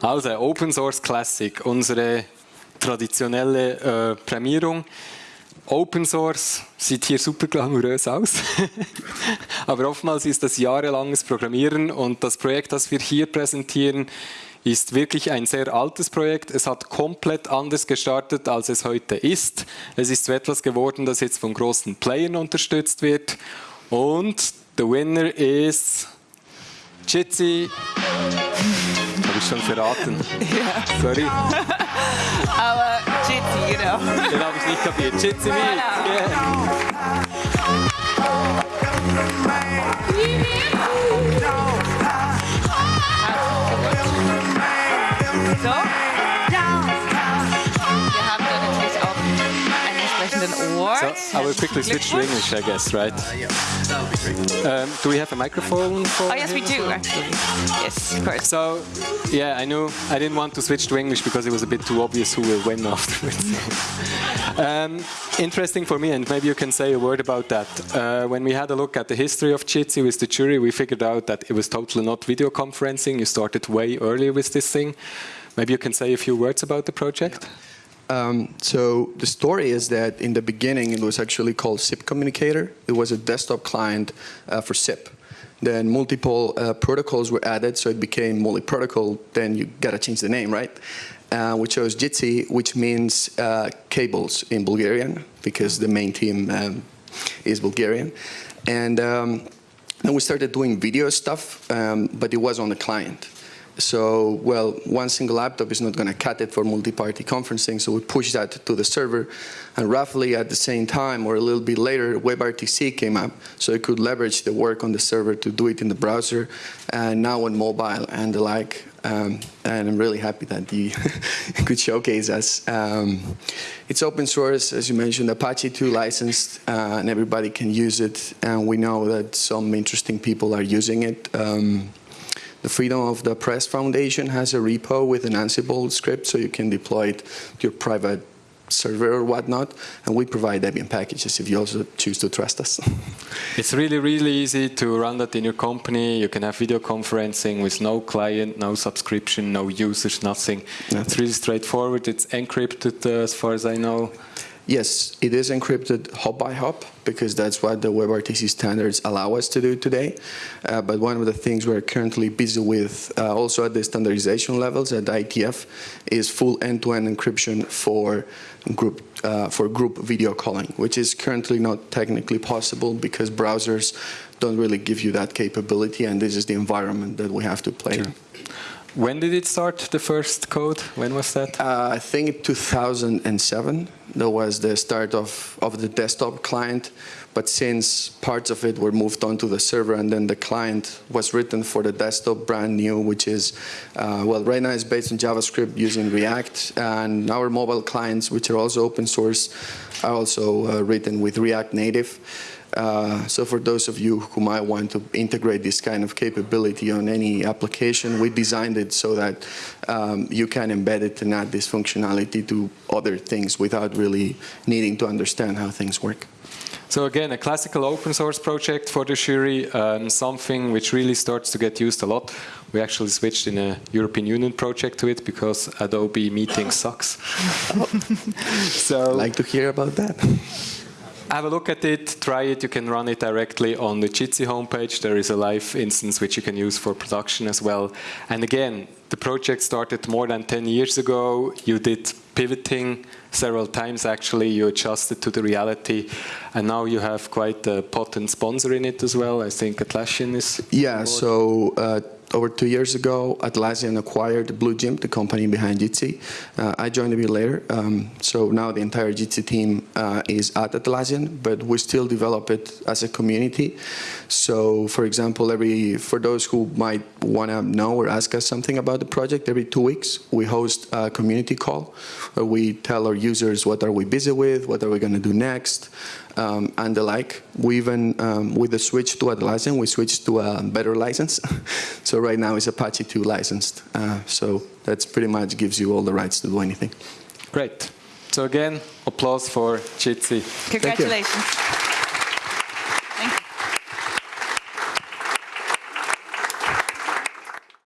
Also, Open Source Classic, unsere traditionelle äh, Prämierung. Open Source sieht hier super glamourös aus, aber oftmals ist das jahrelanges Programmieren und das Projekt, das wir hier präsentieren, ist wirklich ein sehr altes Projekt. Es hat komplett anders gestartet, als es heute ist. Es ist zu etwas geworden, das jetzt von großen Playern unterstützt wird. Und the winner is Jitsi. Habe ich schon verraten. Ja. Sorry. Aber Jitsi, genau. Den habe ich nicht kapiert. Jitsi Me. Yeah. Award. So, I will quickly switch to English, I guess, right? Um, do we have a microphone for Oh yes, we do actually. Yes, of course. So, yeah, I knew I didn't want to switch to English because it was a bit too obvious who will win afterwards. um, interesting for me, and maybe you can say a word about that. Uh, when we had a look at the history of Jitsi with the jury, we figured out that it was totally not video conferencing. You started way earlier with this thing. Maybe you can say a few words about the project. Um, so the story is that in the beginning it was actually called SIP Communicator. It was a desktop client uh, for SIP. Then multiple uh, protocols were added, so it became multi-protocol. Then you gotta change the name, right? Uh, we chose Jitsi, which means uh, cables in Bulgarian, because the main team um, is Bulgarian. And um, then we started doing video stuff, um, but it was on the client. So, well, one single laptop is not going to cut it for multi-party conferencing, so we push that to the server. And roughly at the same time, or a little bit later, WebRTC came up, so it could leverage the work on the server to do it in the browser, and now on mobile and the like. Um, and I'm really happy that you could showcase us. Um, it's open source, as you mentioned, Apache 2 licensed, uh, and everybody can use it. And we know that some interesting people are using it. Um, the Freedom of the Press Foundation has a repo with an Ansible script, so you can deploy it to your private server or whatnot, and we provide Debian packages if you also choose to trust us. It's really, really easy to run that in your company. You can have video conferencing with no client, no subscription, no users, nothing. Yeah. It's really straightforward. It's encrypted uh, as far as I know. Yes, it is encrypted hop by hop because that's what the WebRTC standards allow us to do today. Uh, but one of the things we're currently busy with, uh, also at the standardization levels at IETF, is full end-to-end encryption for group uh, for group video calling, which is currently not technically possible because browsers don't really give you that capability, and this is the environment that we have to play. in. When did it start, the first code? When was that? Uh, I think 2007, that was the start of, of the desktop client. But since parts of it were moved onto the server and then the client was written for the desktop brand new, which is, uh, well, right now it's based on JavaScript using React. And our mobile clients, which are also open source, are also uh, written with React Native. Uh, so for those of you who might want to integrate this kind of capability on any application, we designed it so that um, you can embed it and add this functionality to other things without really needing to understand how things work. So again, a classical open source project for the jury, um, something which really starts to get used a lot. We actually switched in a European Union project to it because Adobe Meeting sucks. so like to hear about that. Have a look at it, try it. You can run it directly on the Jitsi homepage. There is a live instance which you can use for production as well. And again, the project started more than 10 years ago. You did pivoting several times actually. You adjusted to the reality. And now you have quite a potent sponsor in it as well. I think Atlassian is. Yeah, so uh, over two years ago, Atlassian acquired BlueJimp, the company behind Jitsi. Uh, I joined a bit later, um, so now the entire Jitsi team uh, is at Atlassian, but we still develop it as a community. So, for example, every for those who might want to know or ask us something about the project, every two weeks we host a community call we tell our users what are we busy with, what are we going to do next, um, and the like. We even, um, with the switch to Atlassian, we switched to a better license. so right now it's Apache 2 licensed. Uh, so that's pretty much gives you all the rights to do anything. Great. So again, applause for Jitsi. Congratulations.